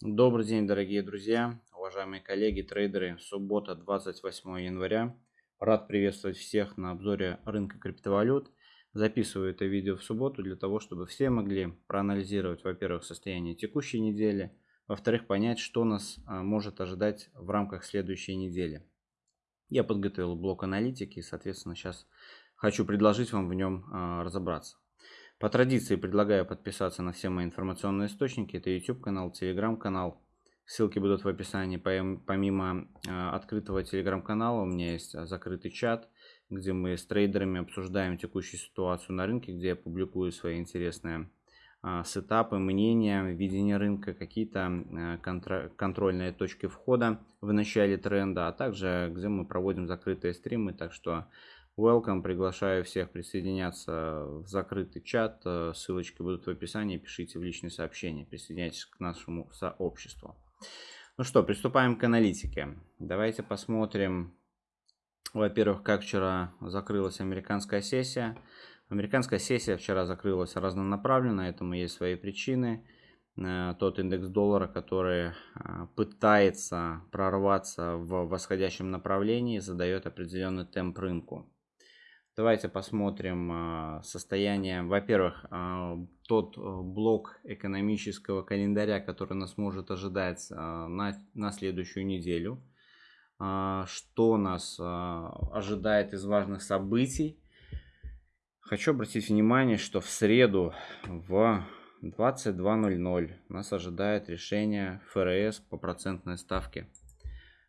Добрый день, дорогие друзья, уважаемые коллеги, трейдеры. Суббота, 28 января. Рад приветствовать всех на обзоре рынка криптовалют. Записываю это видео в субботу для того, чтобы все могли проанализировать, во-первых, состояние текущей недели, во-вторых, понять, что нас а, может ожидать в рамках следующей недели. Я подготовил блок аналитики и, соответственно, сейчас хочу предложить вам в нем а, разобраться. По традиции предлагаю подписаться на все мои информационные источники. Это YouTube канал, Telegram канал. Ссылки будут в описании. Помимо э, открытого телеграм-канала у меня есть э, закрытый чат, где мы с трейдерами обсуждаем текущую ситуацию на рынке, где я публикую свои интересные э, сетапы, мнения, видение рынка, какие-то контрольные точки входа в начале тренда, а также где мы проводим закрытые стримы. Так что Welcome, приглашаю всех присоединяться в закрытый чат. Э, ссылочки будут в описании. Пишите в личные сообщения. Присоединяйтесь к нашему сообществу. Ну что, приступаем к аналитике. Давайте посмотрим, во-первых, как вчера закрылась американская сессия. Американская сессия вчера закрылась разнонаправленно, этому есть свои причины. Э, тот индекс доллара, который э, пытается прорваться в восходящем направлении, задает определенный темп рынку. Давайте посмотрим а, состояние. Во-первых, а, тот а, блок экономического календаря, который нас может ожидать на, на следующую неделю. Что нас ожидает из важных событий. Хочу обратить внимание, что в среду в 22.00 нас ожидает решение ФРС по процентной ставке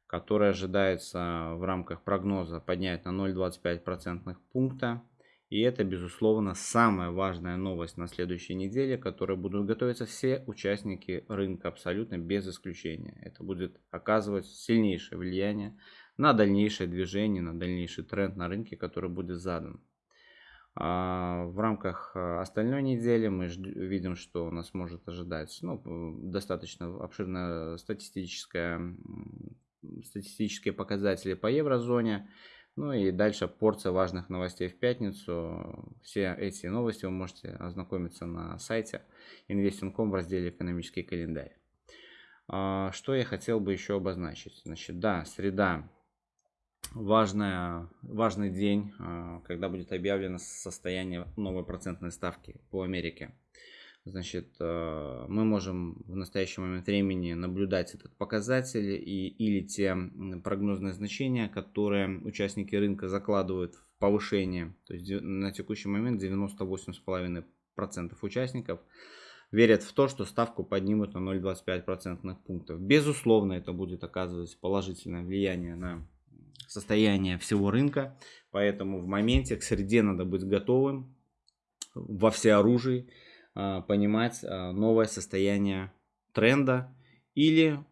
который ожидается в рамках прогноза поднять на 0,25% пункта. И это, безусловно, самая важная новость на следующей неделе, которой будут готовиться все участники рынка абсолютно без исключения. Это будет оказывать сильнейшее влияние на дальнейшее движение, на дальнейший тренд на рынке, который будет задан. А в рамках а, остальной недели мы видим, что нас может ожидать ну, достаточно обширная статистическая статистические показатели по еврозоне. Ну и дальше порция важных новостей в пятницу. Все эти новости вы можете ознакомиться на сайте investing.com в разделе «Экономический календарь». А, что я хотел бы еще обозначить? Значит, да, среда важная, важный день, а, когда будет объявлено состояние новой процентной ставки по Америке. Значит, э, мы можем в настоящий момент времени наблюдать этот показатель и, или те прогнозные значения, которые участники рынка закладывают в повышение. То есть на текущий момент 98,5% участников верят в то, что ставку поднимут на 0,25% пунктов. Безусловно, это будет оказывать положительное влияние на состояние всего рынка. Поэтому в моменте к среде надо быть готовым во всеоружии. А, понимать а, новое состояние тренда или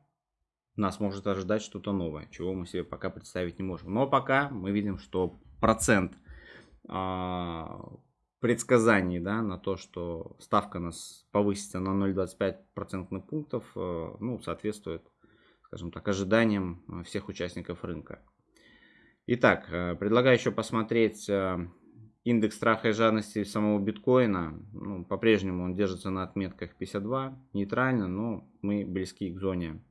нас может ожидать что-то новое, чего мы себе пока представить не можем. Но пока мы видим, что процент а, предсказаний да, на то, что ставка нас повысится на 0,25% пунктов, ну, соответствует, скажем так, ожиданиям всех участников рынка. Итак, предлагаю еще посмотреть Индекс страха и жадности самого биткоина, ну, по-прежнему он держится на отметках 52, нейтрально, но мы близки к зоне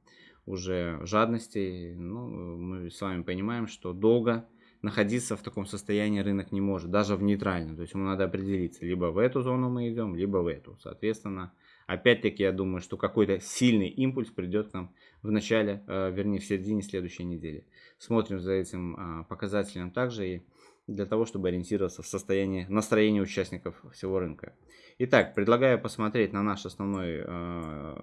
уже жадности. Ну, мы с вами понимаем, что долго находиться в таком состоянии рынок не может, даже в нейтральном. То есть ему надо определиться, либо в эту зону мы идем, либо в эту. Соответственно, опять-таки я думаю, что какой-то сильный импульс придет к нам в начале, э, вернее в середине следующей недели. Смотрим за этим а, показателем также и для того, чтобы ориентироваться в состоянии настроения участников всего рынка. Итак, предлагаю посмотреть на наш основной э,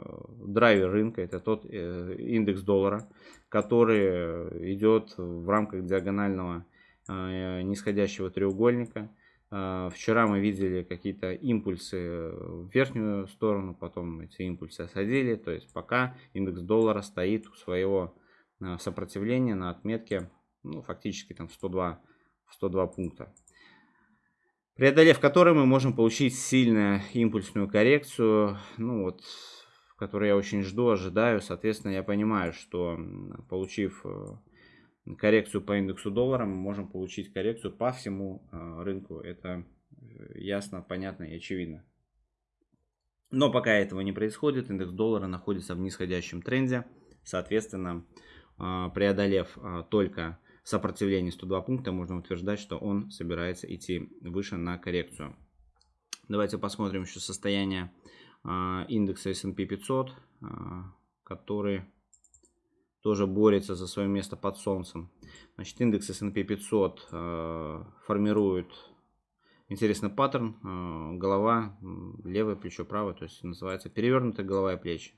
драйвер рынка. Это тот э, индекс доллара, который идет в рамках диагонального э, нисходящего треугольника. Э, вчера мы видели какие-то импульсы в верхнюю сторону, потом эти импульсы осадили. То есть пока индекс доллара стоит у своего э, сопротивления на отметке ну, фактически там 102 102 пункта. Преодолев который мы можем получить сильную импульсную коррекцию, ну вот, которую я очень жду, ожидаю. Соответственно, я понимаю, что получив э, коррекцию по индексу доллара, мы можем получить коррекцию по всему э, рынку. Это э, ясно, понятно и очевидно. Но пока этого не происходит, индекс доллара находится в нисходящем тренде. Соответственно, преодолев только сопротивление 102 пункта, можно утверждать, что он собирается идти выше на коррекцию. Давайте посмотрим еще состояние а, индекса S&P 500, который тоже борется за свое место под солнцем. Значит, индекс S&P 500 формирует интересный паттерн. Голова, левое плечо, правое, то есть называется перевернутая голова и плечи.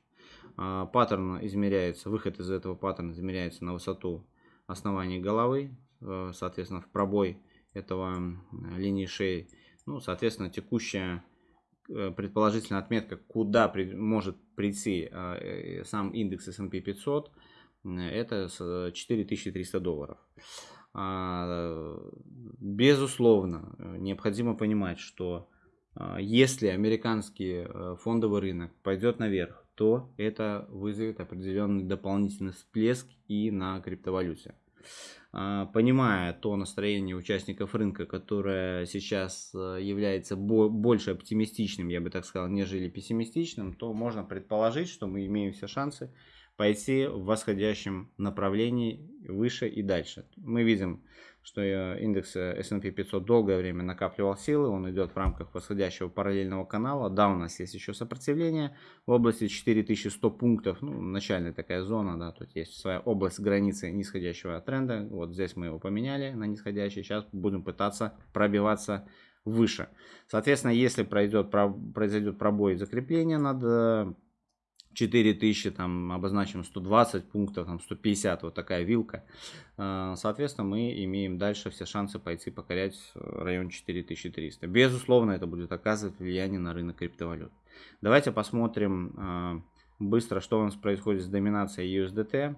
А, паттерн измеряется, выход из этого паттерна измеряется на высоту основания головы, э, соответственно, в пробой этого линии шеи. Ну, соответственно, текущая э, предположительная отметка, куда при, может прийти э, сам индекс S&P 500, это 4300 долларов. А, безусловно, необходимо понимать, что если американский фондовый рынок пойдет наверх, то это вызовет определенный дополнительный всплеск и на криптовалюте. А, понимая то настроение участников рынка, которое сейчас э, является больше оптимистичным, я бы так сказал, нежели пессимистичным, то можно предположить, что мы имеем все шансы пойти в восходящем направлении выше и дальше. Мы видим что индекс S&P 500 долгое время накапливал силы, он идет в рамках восходящего параллельного канала. Да, у нас есть еще сопротивление в области 4100 пунктов, ну, начальная такая зона, да, тут есть своя область границы нисходящего тренда. Вот здесь мы его поменяли на нисходящий, сейчас будем пытаться пробиваться выше. Соответственно, если пройдет, произойдет пробой закрепления над 4000, там обозначим 120 пунктов, там 150, вот такая вилка. А, соответственно, мы имеем дальше все шансы пойти покорять район 4300. Безусловно, это будет оказывать влияние на рынок криптовалют. Давайте посмотрим а, быстро, что у нас происходит с доминацией USDT.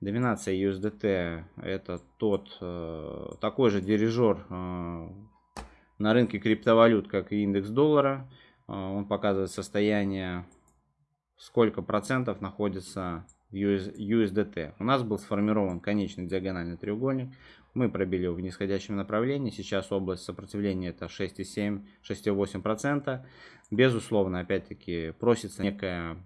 Доминация USDT это тот а, такой же дирижер на рынке криптовалют, как и индекс доллара. Он показывает состояние сколько процентов находится в USDT. У нас был сформирован конечный диагональный треугольник. Мы пробили его в нисходящем направлении. Сейчас область сопротивления это 6,7-6,8%. Безусловно, опять-таки, просится некая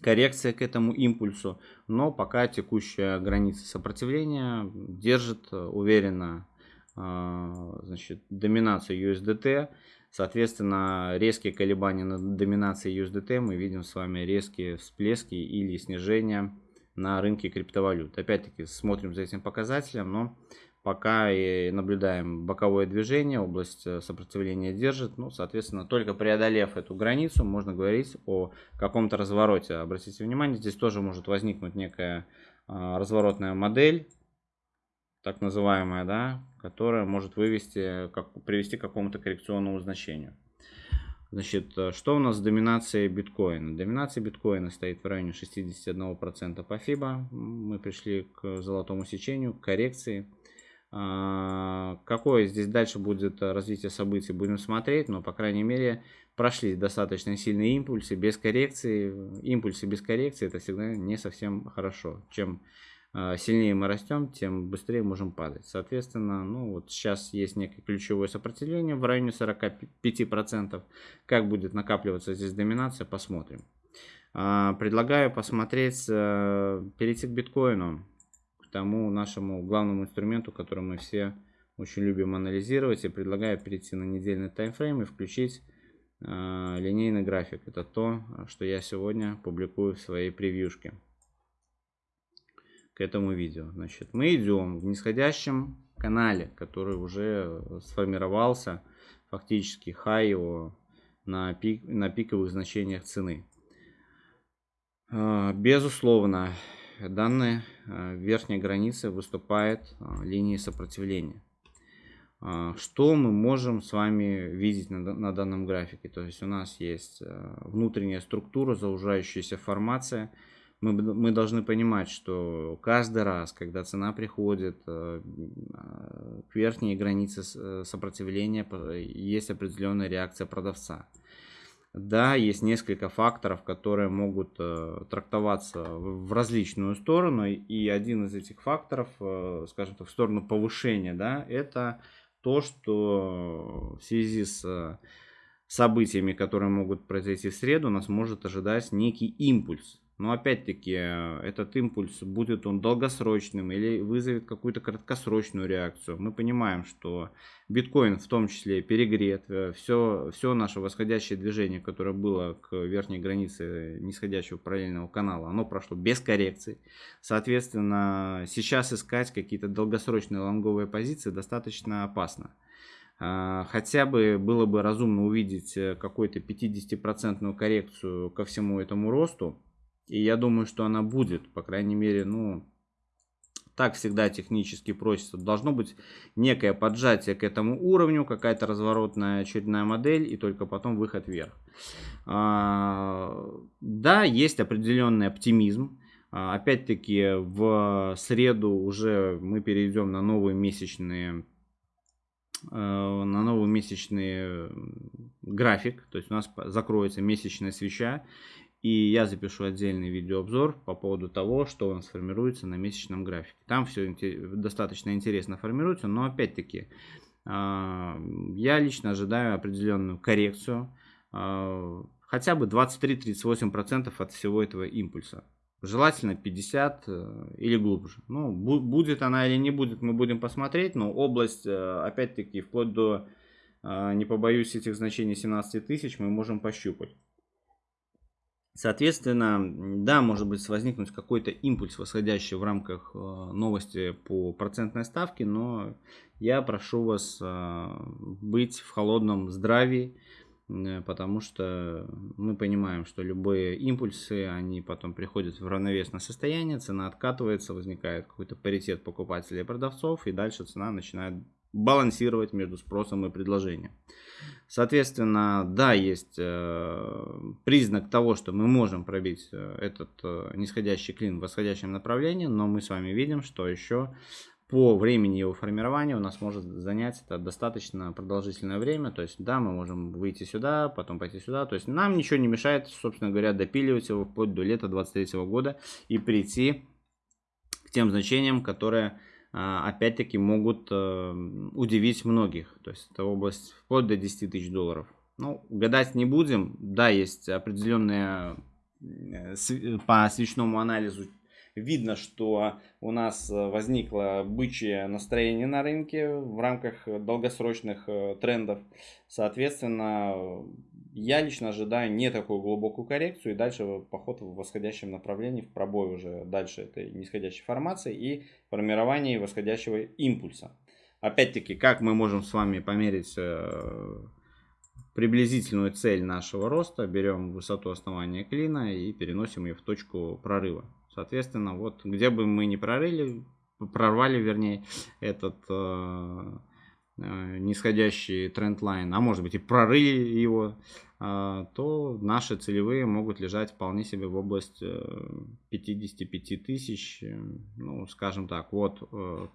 коррекция к этому импульсу. Но пока текущая граница сопротивления держит уверенно а, значит, доминацию USDT. Соответственно, резкие колебания на доминации USDT мы видим с вами резкие всплески или снижения на рынке криптовалют. Опять-таки смотрим за этим показателем, но пока и наблюдаем боковое движение, область э, сопротивления держит. Ну, соответственно, только преодолев эту границу, можно говорить о каком-то развороте. Обратите внимание, здесь тоже может возникнуть некая а, разворотная модель, так называемая, да, которая может вывести, как, привести к какому-то коррекционному значению. Значит, э, что у нас с доминацией биткоина? Доминация биткоина стоит в районе 61% по FIBA. Мы пришли к золотому сечению, к коррекции. А, какое здесь дальше будет развитие событий, будем смотреть, но, по крайней мере, прошли достаточно сильные импульсы без коррекции. Импульсы без коррекции это всегда не совсем хорошо. Чем сильнее мы растем, тем быстрее можем падать. Соответственно, ну вот сейчас есть некое ключевое сопротивление в районе 45%. Как будет накапливаться здесь доминация, посмотрим. А, предлагаю посмотреть, э, перейти к биткоину, к тому нашему главному инструменту, который мы все очень любим анализировать. И предлагаю перейти на недельный таймфрейм и включить а, линейный график. Это то, что я сегодня публикую в своей превьюшке к этому видео. Значит, мы идем в нисходящем канале, который уже сформировался, фактически хай его на, пик, на пиковых значениях цены. А, безусловно, данная верхняя граница выступает линией сопротивления. Что мы можем с вами видеть на, на данном графике? То есть у нас есть внутренняя структура, заужающаяся формация – мы, мы должны понимать, что каждый раз, когда цена приходит э, к верхней границе э, сопротивления, есть определенная реакция продавца. Да, есть несколько факторов, которые могут э, трактоваться в различную сторону, и один из этих факторов, скажем так, в сторону повышения, да, это то, что в связи с событиями, которые могут произойти в среду, нас может ожидать некий импульс. Но опять-таки, э, этот импульс, будет он долгосрочным или вызовет какую-то краткосрочную реакцию. Мы понимаем, что биткоин в том числе перегрет. Все, все наше восходящее движение, которое было к верхней границе нисходящего параллельного канала, оно прошло без коррекций. Соответственно, сейчас искать какие-то долгосрочные лонговые позиции достаточно опасно. А, хотя бы было бы разумно увидеть э, какую-то 50% коррекцию ко всему этому росту и я думаю, что она будет, по крайней мере, ну, так всегда технически просится. Должно быть некое поджатие к этому уровню, какая-то разворотная очередная модель и только потом выход вверх. А, да, есть определенный оптимизм. А, опять-таки в среду уже мы перейдем на новые месячные э, на новый месячный график, то есть у нас закроется месячная свеча, и я запишу отдельный видеообзор по поводу того, что он сформируется на месячном графике. Там все достаточно интересно формируется, но опять-таки а, я лично ожидаю определенную коррекцию, а, хотя бы 23-38% от всего этого импульса. Желательно 50 э, или глубже. Ну, будет она или не будет, мы будем посмотреть, но область, э, опять-таки, вплоть до, а, не побоюсь этих значений, 17 тысяч мы можем пощупать. Соответственно, да, может быть возникнуть какой-то импульс, восходящий в рамках э, новости по процентной ставке, но я прошу вас э, быть в холодном здравии, э, потому что мы понимаем, что любые импульсы, они потом приходят в равновесное состояние, цена откатывается, возникает какой-то паритет покупателей и продавцов, и дальше цена начинает балансировать между спросом и предложением. Соответственно, да, есть э, признак того, что мы можем пробить э, этот э, нисходящий клин в восходящем направлении, но мы с вами видим, что еще по времени его формирования у нас может занять это достаточно продолжительное время. То есть, да, мы можем выйти сюда, потом пойти сюда. То есть, нам ничего не мешает, собственно говоря, допиливать его вплоть до лета 2023 года и прийти к тем значениям, которые опять-таки могут э, удивить многих. То есть это область вплоть до 10 тысяч долларов. Ну, гадать не будем. Да, есть определенные э, по свечному анализу видно, что у нас возникло бычье настроение на рынке в рамках долгосрочных э, трендов. Соответственно, я лично ожидаю не такую глубокую коррекцию и дальше поход в восходящем направлении, в пробой уже дальше этой нисходящей формации и формирование восходящего импульса. Опять-таки, как мы можем с вами померить э, приблизительную цель нашего роста, берем высоту основания клина и переносим ее в точку прорыва. Соответственно, вот где бы мы ни прорыли, прорвали, вернее, этот э, нисходящий тренд-лайн, а может быть и прорыли его, э, то наши целевые могут лежать вполне себе в область э, 55 тысяч, э, ну, скажем так, вот э,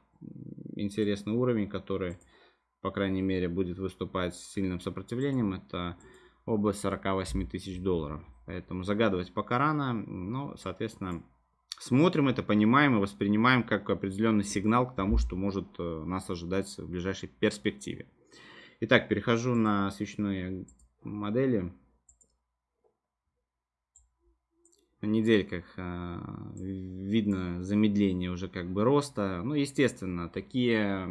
интересный уровень, который, по крайней мере, будет выступать с сильным сопротивлением, это область 48 тысяч долларов. Поэтому загадывать пока рано, но, соответственно, смотрим это, понимаем и воспринимаем как определенный сигнал к тому, что может э, нас ожидать в ближайшей перспективе. Итак, перехожу на свечные модели. На недельках э, видно замедление уже как бы роста. Ну, естественно, такие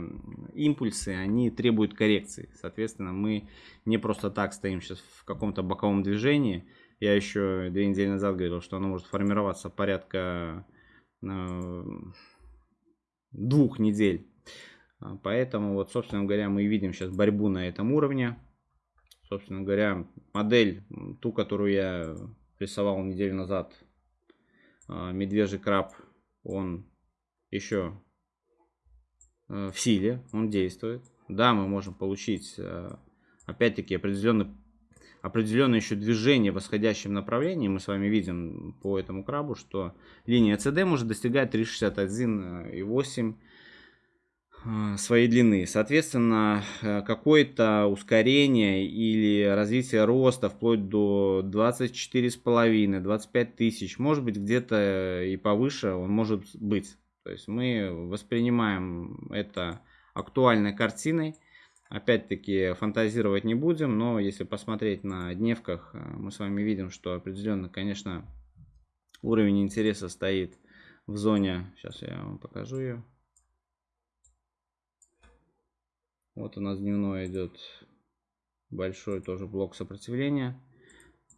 импульсы, они требуют коррекции. Соответственно, мы не просто так стоим сейчас в каком-то боковом движении, я еще две недели назад говорил, что оно может формироваться порядка э, двух недель. А, поэтому вот, собственно говоря, мы видим сейчас борьбу на этом уровне. Собственно говоря, модель, ту, которую я рисовал неделю назад, а, медвежий краб, он еще э, в силе, он действует. Да, мы можем получить, э, опять-таки, определенный определенное еще движение в восходящем направлении. Мы с вами видим по этому крабу, что линия CD может достигать 361,8 э, своей длины. Соответственно, э, какое-то ускорение или развитие роста вплоть до 24,5-25 тысяч, может быть где-то и повыше он может быть. То есть мы воспринимаем это актуальной картиной. Опять-таки фантазировать не будем, но если посмотреть на дневках, э, мы с вами видим, что определенно, конечно, уровень интереса стоит в зоне. Сейчас я вам покажу ее. Вот у нас дневной идет большой тоже блок сопротивления.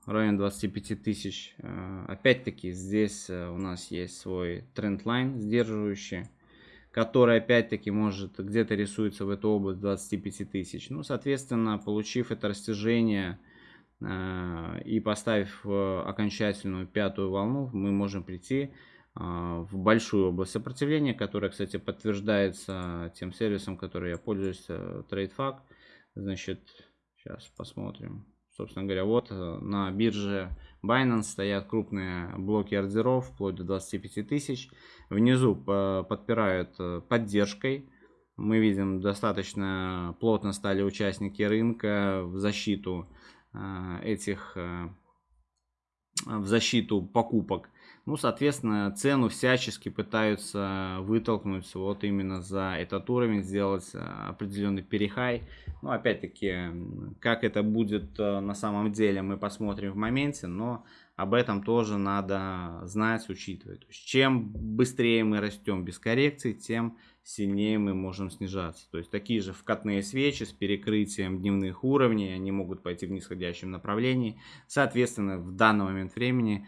Район 25 тысяч. Э, опять-таки здесь э, у нас есть свой тренд-лайн сдерживающий который опять-таки может где-то рисуется в эту область 25 тысяч. Ну, соответственно, получив это растяжение э, и поставив э, окончательную пятую волну, мы можем прийти э, в большую область сопротивления, которая, кстати, подтверждается тем сервисом, который я пользуюсь, TradeFac. Значит, сейчас посмотрим. Собственно говоря, вот на бирже Binance стоят крупные блоки ордеров, вплоть до 25 тысяч. Внизу подпирают э, поддержкой. Мы видим, достаточно плотно стали участники рынка в защиту э, этих, в защиту покупок. Ну, соответственно, цену всячески пытаются вытолкнуть вот именно за этот уровень, сделать э, определенный перехай. Ну, опять-таки, как это будет э, на самом деле, мы посмотрим в моменте, но об этом тоже надо знать, учитывать. То есть, чем быстрее мы растем без коррекции, тем сильнее мы можем снижаться. То есть такие же вкатные свечи с перекрытием дневных уровней, они могут пойти в нисходящем направлении. Соответственно, в данный момент времени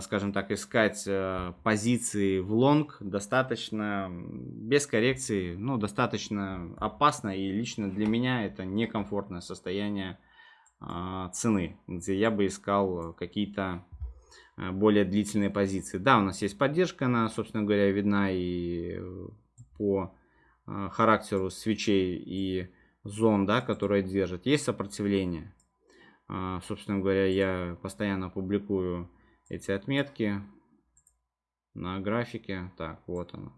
скажем так, искать э, позиции в лонг достаточно, без коррекции, ну, достаточно опасно. И лично для меня это некомфортное состояние э, цены, где я бы искал какие-то более длительные позиции. Да, у нас есть поддержка, она, собственно говоря, видна и по характеру свечей и зон, да, которые держат. Есть сопротивление. Собственно говоря, я постоянно публикую эти отметки на графике. Так, вот оно.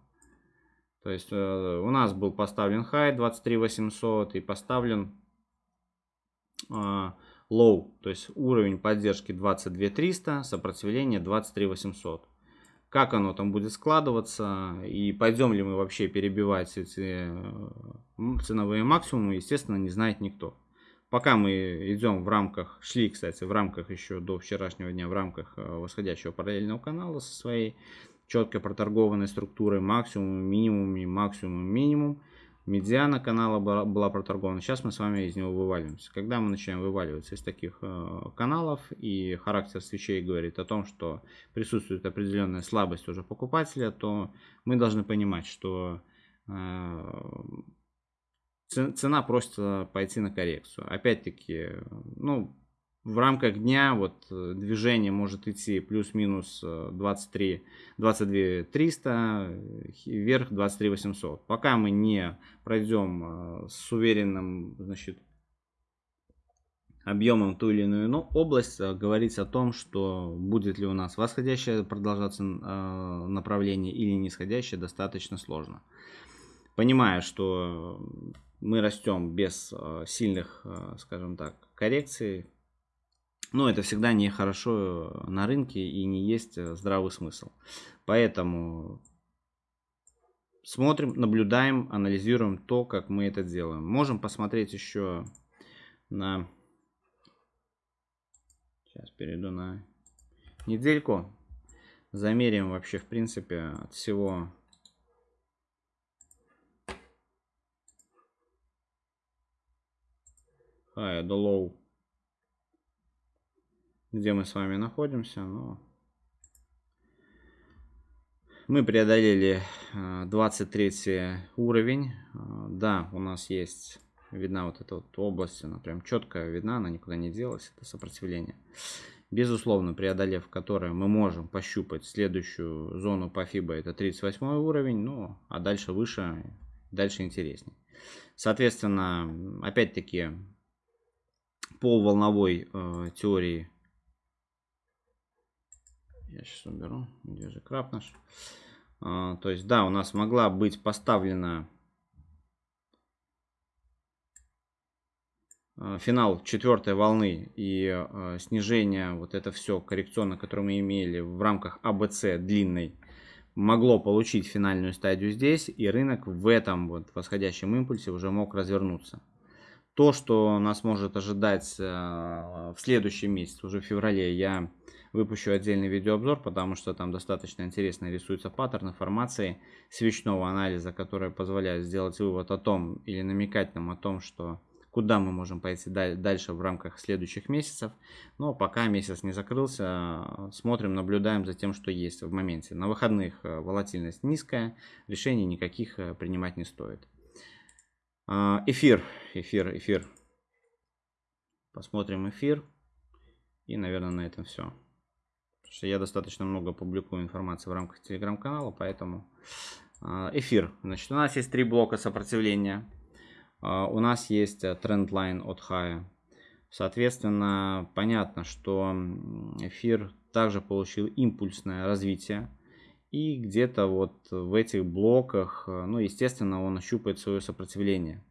То есть э, у нас был поставлен high 23800 и поставлен э, low, то есть уровень поддержки 22300, сопротивление 23800. Как оно там будет складываться и пойдем ли мы вообще перебивать эти э, ценовые максимумы, естественно, не знает никто. Пока мы идем в рамках, шли, кстати, в рамках еще до вчерашнего дня, в рамках э, восходящего параллельного канала со своей четко проторгованной структурой максимум, минимум и максимум, минимум. Медиана канала была, проторгована. Сейчас мы с вами из него вываливаемся. Когда мы начинаем вываливаться из таких э, каналов и характер свечей говорит о том, что присутствует определенная слабость уже покупателя, то мы должны понимать, что э, цена просто пойти на коррекцию. Опять-таки, ну, в рамках дня вот э, движение может идти плюс-минус 23, 22 300, вверх 23 800. Пока мы не пройдем э, с уверенным, значит, объемом ту или иную область, э, говорить о том, что будет ли у нас восходящее продолжаться направление или нисходящее, достаточно сложно. Понимая, что мы растем без э, сильных, э, скажем так, коррекций. Но это всегда не хорошо на рынке и не есть э, здравый смысл. Поэтому смотрим, наблюдаем, анализируем то, как мы это делаем. Можем посмотреть еще на... Сейчас перейду на недельку. Замерим вообще, в принципе, от всего high до low, где мы с вами находимся. Но мы преодолели 23 э, уровень. Э, да, у нас есть видна вот эта вот область, она прям четко видна, она никуда не делась, это сопротивление. Безусловно, преодолев которое мы можем пощупать следующую зону по FIBA, это 38 уровень, ну, а дальше выше, дальше интереснее. Соответственно, опять-таки, по волновой э, теории. Я сейчас уберу. Где же краб наш? Э, то есть, да, у нас могла быть поставлена э, финал четвертой волны и э, снижение, вот это все коррекционно, которое мы имели в рамках АБЦ длинной, могло получить финальную стадию здесь, и рынок в этом вот восходящем импульсе уже мог развернуться. То, что нас может ожидать э, в следующем месяце, уже в феврале, я выпущу отдельный видеообзор, потому что там достаточно интересно рисуется паттерн информации свечного анализа, который позволяет сделать вывод о том или намекать нам о том, что куда мы можем пойти дальше в рамках следующих месяцев. Но пока месяц не закрылся, смотрим, наблюдаем за тем, что есть в моменте. На выходных э, волатильность низкая, решений никаких э, принимать не стоит. Эфир, эфир, эфир. Посмотрим эфир. И, наверное, на этом все. Потому что я достаточно много публикую информации в рамках телеграм-канала, поэтому а, эфир. Значит, у нас есть три блока сопротивления. А, у нас есть э, тренд-лайн от хая. Соответственно, понятно, что эфир также получил импульсное развитие. И где-то вот в этих блоках, э, ну, естественно, он ощупает свое сопротивление.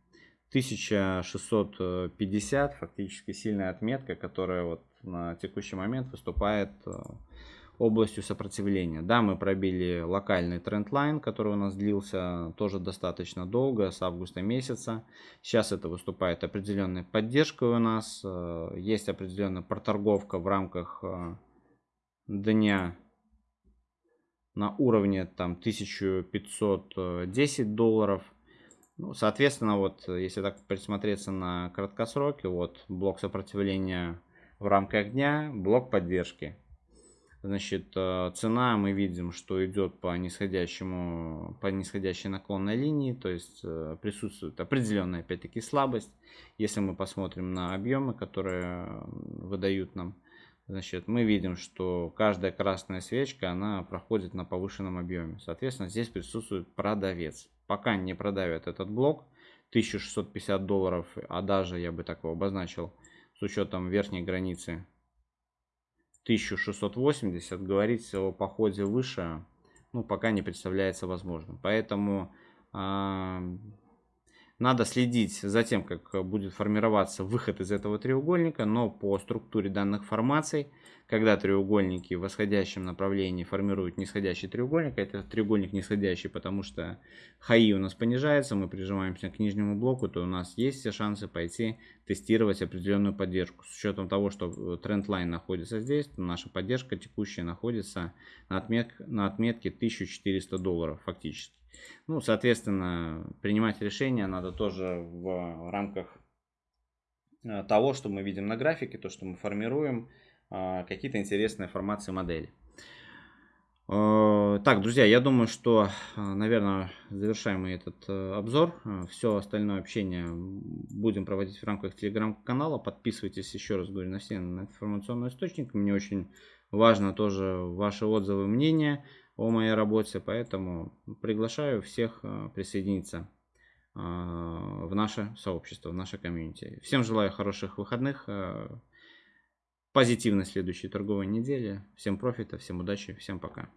1650 фактически сильная отметка, которая вот на текущий момент выступает э, областью сопротивления. Да, мы пробили локальный трендлайн, который у нас длился тоже достаточно долго, с августа месяца. Сейчас это выступает определенной поддержкой у нас. Э, есть определенная проторговка в рамках э, дня на уровне там 1510 долларов. Ну, соответственно, вот если так присмотреться на краткосроке, вот блок сопротивления в рамках дня, блок поддержки. Значит, э, цена мы видим, что идет по нисходящему, по нисходящей наклонной линии, то есть э, присутствует определенная, опять-таки, слабость. Если мы посмотрим на объемы, которые выдают нам, значит, мы видим, что каждая красная свечка, она проходит на повышенном объеме. Соответственно, здесь присутствует продавец. Пока не продавят этот блок, 1650 долларов, а даже, я бы так его обозначил, с учетом верхней границы 1680, говорить о походе выше, ну, пока не представляется возможным. Поэтому э, надо следить за тем, как будет формироваться выход из этого треугольника, но по структуре данных формаций, когда треугольники в восходящем направлении формируют нисходящий треугольник, а это треугольник нисходящий, потому что хаи у нас понижается, мы прижимаемся к нижнему блоку, то у нас есть все шансы пойти тестировать определенную поддержку. С учетом того, что тренд-лайн находится здесь, то наша поддержка текущая находится на, отмет, на отметке 1400 долларов фактически. Ну, соответственно, принимать решения надо тоже в рамках э, того, что мы видим на графике, то, что мы формируем, э, какие-то интересные формации модели. Э, так, друзья, я думаю, что, наверное, завершаем мы этот обзор. Все остальное общение будем проводить в рамках телеграм-канала. Подписывайтесь, еще раз говорю, на все информационные источники. Мне очень важно тоже ваши отзывы, мнения о моей работе, поэтому приглашаю всех э, присоединиться э, в наше сообщество, в наше комьюнити. Всем желаю хороших выходных, э, позитивной следующей торговой недели. Всем профита, всем удачи, всем пока.